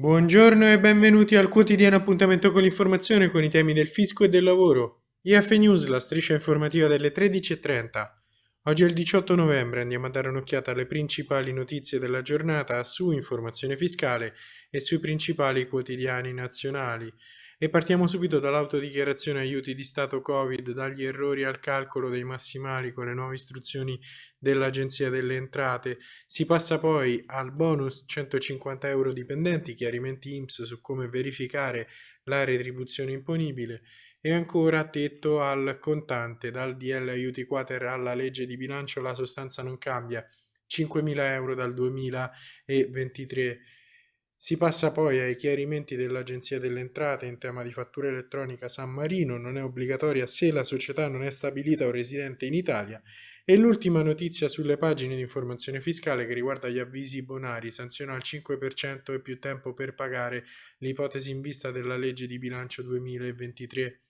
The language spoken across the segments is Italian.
Buongiorno e benvenuti al quotidiano appuntamento con l'informazione con i temi del fisco e del lavoro. IF News, la striscia informativa delle 13.30. Oggi è il 18 novembre, andiamo a dare un'occhiata alle principali notizie della giornata su informazione fiscale e sui principali quotidiani nazionali. E partiamo subito dall'autodichiarazione aiuti di Stato Covid, dagli errori al calcolo dei massimali con le nuove istruzioni dell'Agenzia delle Entrate. Si passa poi al bonus 150 euro dipendenti, chiarimenti IMSS su come verificare la retribuzione imponibile. E ancora tetto al contante, dal DL aiuti quater alla legge di bilancio la sostanza non cambia, 5.000 euro dal 2023 si passa poi ai chiarimenti dell'Agenzia delle Entrate in tema di fattura elettronica San Marino, non è obbligatoria se la società non è stabilita o residente in Italia, e l'ultima notizia sulle pagine di informazione fiscale che riguarda gli avvisi bonari, sanziona al 5% e più tempo per pagare l'ipotesi in vista della legge di bilancio 2023.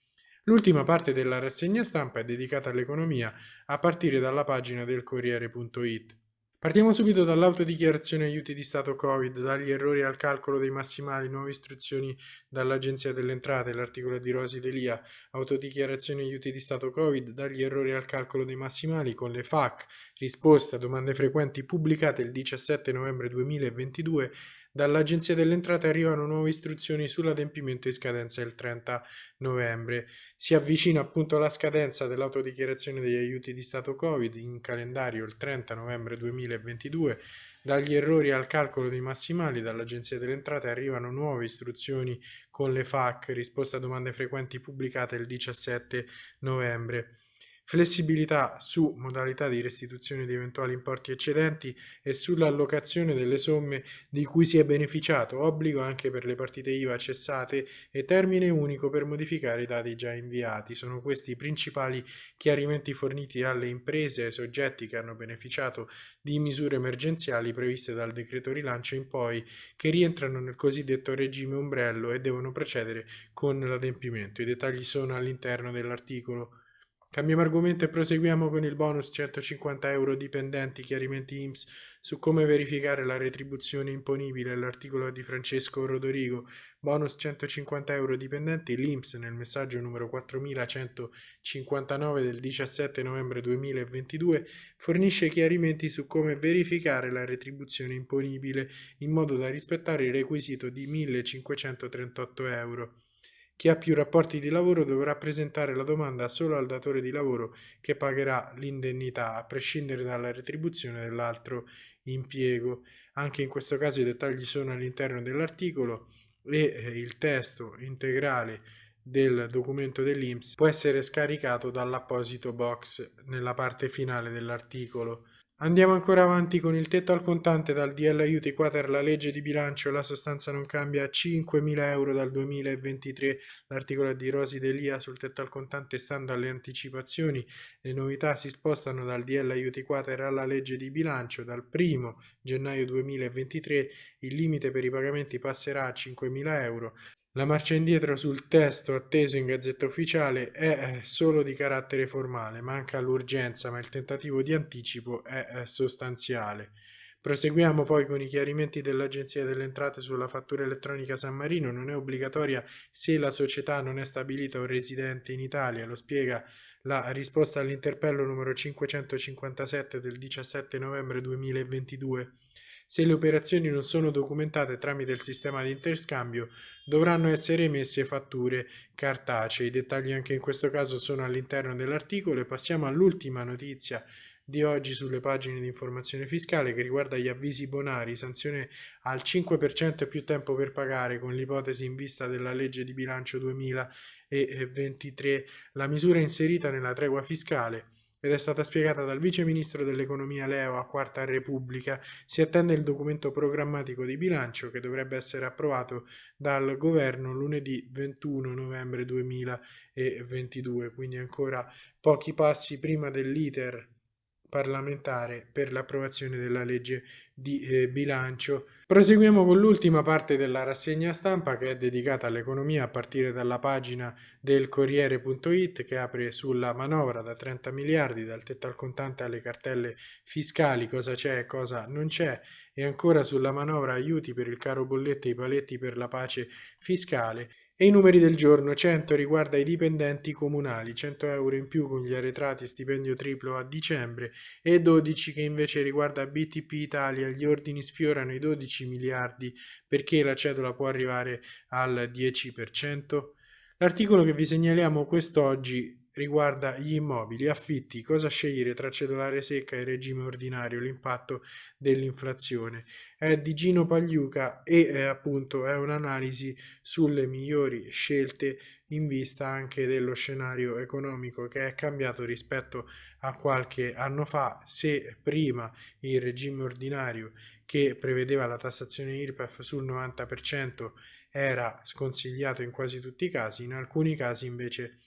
L'ultima parte della rassegna stampa è dedicata all'economia a partire dalla pagina del Corriere.it. Partiamo subito dall'autodichiarazione aiuti di Stato Covid, dagli errori al calcolo dei massimali, nuove istruzioni dall'Agenzia delle Entrate, l'articolo di Rosi Delia, autodichiarazione aiuti di Stato Covid, dagli errori al calcolo dei massimali con le FAC, risposte a domande frequenti pubblicate il 17 novembre 2022 Dall'Agenzia delle Entrate arrivano nuove istruzioni sull'adempimento di scadenza il 30 novembre. Si avvicina appunto la scadenza dell'autodichiarazione degli aiuti di Stato Covid in calendario il 30 novembre 2022. Dagli errori al calcolo dei massimali dall'Agenzia delle Entrate arrivano nuove istruzioni con le FAC, risposta a domande frequenti pubblicate il 17 novembre flessibilità su modalità di restituzione di eventuali importi eccedenti e sull'allocazione delle somme di cui si è beneficiato, obbligo anche per le partite IVA cessate e termine unico per modificare i dati già inviati. Sono questi i principali chiarimenti forniti alle imprese e ai soggetti che hanno beneficiato di misure emergenziali previste dal decreto rilancio in poi, che rientrano nel cosiddetto regime ombrello e devono procedere con l'adempimento. I dettagli sono all'interno dell'articolo Cambiamo argomento e proseguiamo con il bonus 150 euro dipendenti, chiarimenti IMSS su come verificare la retribuzione imponibile, l'articolo di Francesco Rodorigo, bonus 150 euro dipendenti, l'IMSS nel messaggio numero 4159 del 17 novembre 2022 fornisce chiarimenti su come verificare la retribuzione imponibile in modo da rispettare il requisito di 1538 euro. Chi ha più rapporti di lavoro dovrà presentare la domanda solo al datore di lavoro che pagherà l'indennità a prescindere dalla retribuzione dell'altro impiego. Anche in questo caso i dettagli sono all'interno dell'articolo e eh, il testo integrale del documento dell'INPS può essere scaricato dall'apposito box nella parte finale dell'articolo. Andiamo ancora avanti con il tetto al contante dal DL aiuti quater la legge di bilancio la sostanza non cambia a 5.000 euro dal 2023 l'articolo di Rosi Delia sul tetto al contante stando alle anticipazioni le novità si spostano dal DL aiuti quater alla legge di bilancio dal 1 gennaio 2023 il limite per i pagamenti passerà a 5.000 euro la marcia indietro sul testo atteso in Gazzetta Ufficiale è eh, solo di carattere formale, manca l'urgenza, ma il tentativo di anticipo è sostanziale. Proseguiamo poi con i chiarimenti dell'Agenzia delle Entrate sulla fattura elettronica San Marino. Non è obbligatoria se la società non è stabilita o residente in Italia, lo spiega la risposta all'interpello numero 557 del 17 novembre 2022. Se le operazioni non sono documentate tramite il sistema di interscambio, dovranno essere emesse fatture cartacee. I dettagli anche in questo caso sono all'interno dell'articolo e passiamo all'ultima notizia di oggi sulle pagine di informazione fiscale che riguarda gli avvisi bonari, sanzione al 5% più tempo per pagare con l'ipotesi in vista della legge di bilancio 2023, la misura inserita nella tregua fiscale ed è stata spiegata dal Vice Ministro dell'Economia Leo a Quarta Repubblica, si attende il documento programmatico di bilancio che dovrebbe essere approvato dal Governo lunedì 21 novembre 2022, quindi ancora pochi passi prima dell'iter parlamentare per l'approvazione della legge di eh, bilancio. Proseguiamo con l'ultima parte della rassegna stampa che è dedicata all'economia a partire dalla pagina del Corriere.it che apre sulla manovra da 30 miliardi, dal tetto al contante alle cartelle fiscali, cosa c'è e cosa non c'è, e ancora sulla manovra aiuti per il caro bollette e i paletti per la pace fiscale e i numeri del giorno, 100 riguarda i dipendenti comunali, 100 euro in più con gli arretrati stipendio triplo a dicembre e 12 che invece riguarda BTP Italia, gli ordini sfiorano i 12 miliardi perché la cedola può arrivare al 10%. L'articolo che vi segnaliamo quest'oggi riguarda gli immobili, affitti, cosa scegliere tra cedolare secca e regime ordinario, l'impatto dell'inflazione. È di Gino Pagliuca e è, appunto è un'analisi sulle migliori scelte in vista anche dello scenario economico che è cambiato rispetto a qualche anno fa. Se prima il regime ordinario che prevedeva la tassazione IRPEF sul 90% era sconsigliato in quasi tutti i casi, in alcuni casi invece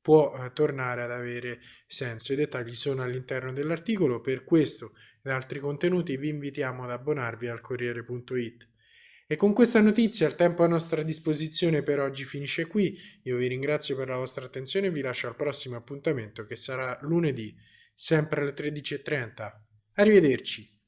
può eh, tornare ad avere senso. I dettagli sono all'interno dell'articolo, per questo ed altri contenuti vi invitiamo ad abbonarvi al Corriere.it. E con questa notizia il tempo a nostra disposizione per oggi finisce qui, io vi ringrazio per la vostra attenzione e vi lascio al prossimo appuntamento che sarà lunedì, sempre alle 13.30. Arrivederci!